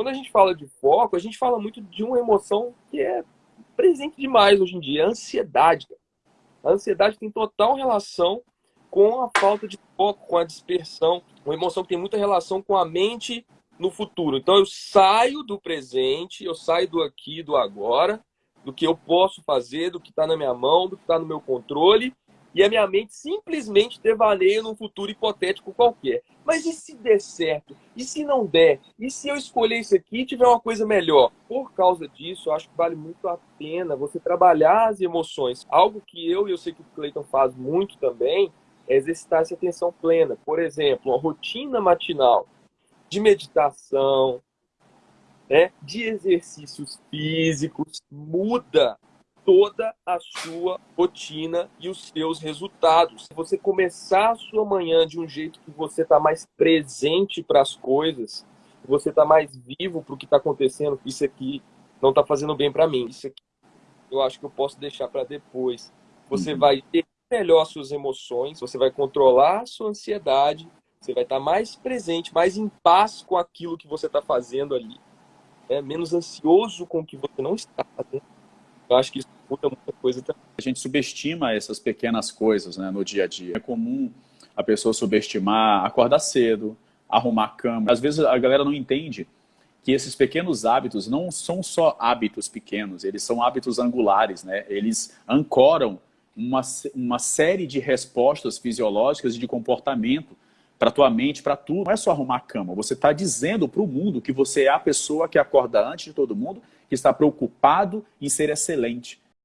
Quando a gente fala de foco, a gente fala muito de uma emoção que é presente demais hoje em dia, a ansiedade. A ansiedade tem total relação com a falta de foco, com a dispersão, uma emoção que tem muita relação com a mente no futuro. Então eu saio do presente, eu saio do aqui, do agora, do que eu posso fazer, do que está na minha mão, do que está no meu controle, e a minha mente simplesmente devaneia num futuro hipotético qualquer. Mas e se der certo? E se não der? E se eu escolher isso aqui e tiver uma coisa melhor? Por causa disso, eu acho que vale muito a pena você trabalhar as emoções. Algo que eu e eu sei que o Cleiton faz muito também é exercitar essa atenção plena. Por exemplo, uma rotina matinal de meditação, né, de exercícios físicos, muda toda a sua rotina e os seus resultados. Se você começar a sua manhã de um jeito que você está mais presente para as coisas, você está mais vivo para o que está acontecendo, isso aqui não está fazendo bem para mim, isso aqui eu acho que eu posso deixar para depois. Você uhum. vai ter melhor suas emoções, você vai controlar a sua ansiedade, você vai estar tá mais presente, mais em paz com aquilo que você está fazendo ali. É, menos ansioso com o que você não está fazendo eu acho que isso muda muita coisa também. A gente subestima essas pequenas coisas né, no dia a dia. É comum a pessoa subestimar acordar cedo, arrumar a cama. Às vezes a galera não entende que esses pequenos hábitos não são só hábitos pequenos, eles são hábitos angulares, né? Eles ancoram uma, uma série de respostas fisiológicas e de comportamento para tua mente, para tudo. Não é só arrumar a cama, você está dizendo para o mundo que você é a pessoa que acorda antes de todo mundo que está preocupado em ser excelente.